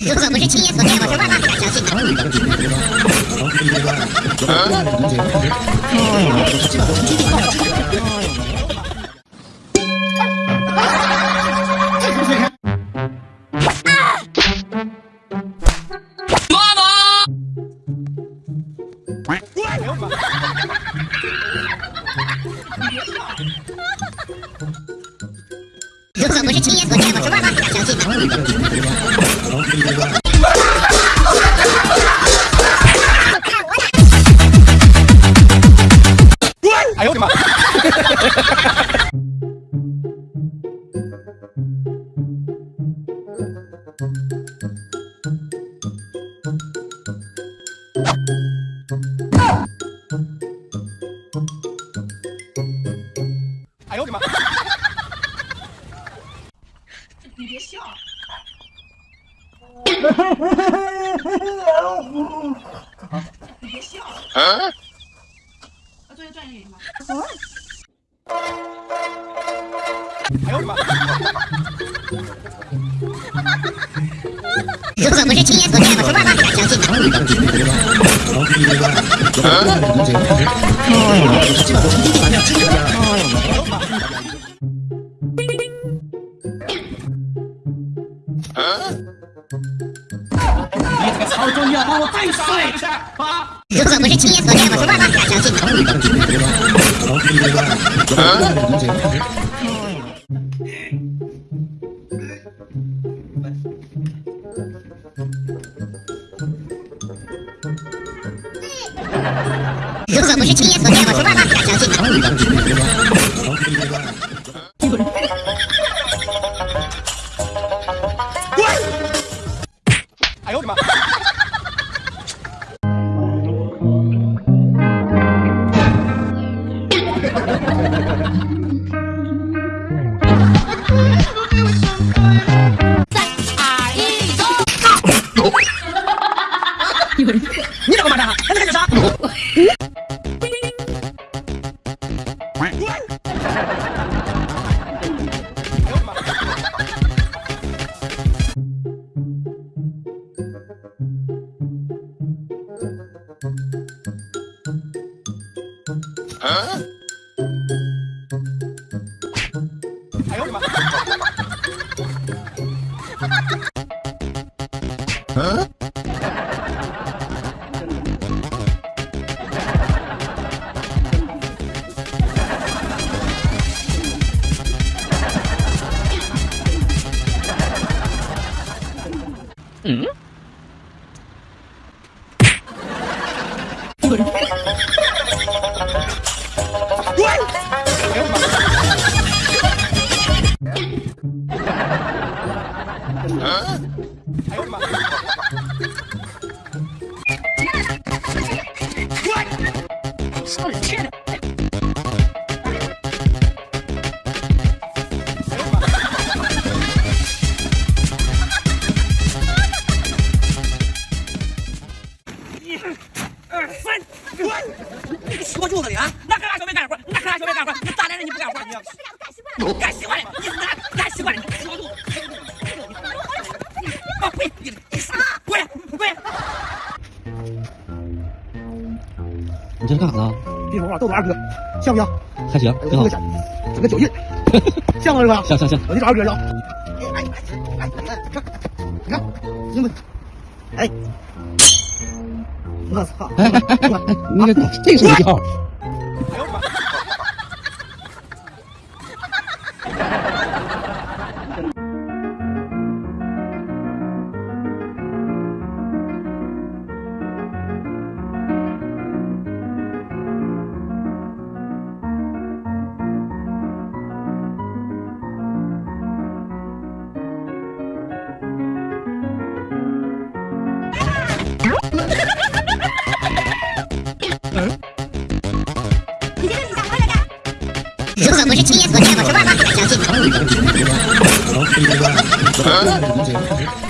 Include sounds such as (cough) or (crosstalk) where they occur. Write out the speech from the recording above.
如 (laughs) 果不是亲眼所见，我是万万不敢相信。如果不是亲哎呦我的妈！你别笑。你别笑。啊？作业专业吗？哎呦我的妈！如果不是亲眼所见，我是万万不敢相信。你 (laughs) 如果不是亲眼所见，我是万万不敢相信。如果不是亲眼所见，我是万万不敢相信。哎呦我的妈！哎哎呦我的妈！哎呦我的妈！说住了你啊！那干啥小没干活？那干啥小没干活？你大男人你不干活，你要干习惯了，你这是干啥呢？一会儿啊，豆豆二哥，像不像？还行，挺好整个。脚，印，像吗？是吧？像像像，我去找二哥去啊。哎哎哎，你看，你看，行不？哎，我操！哎哎哎哎，那个这个是什么如果不是亲眼所见，我是万万不敢相信。嗯 (laughs)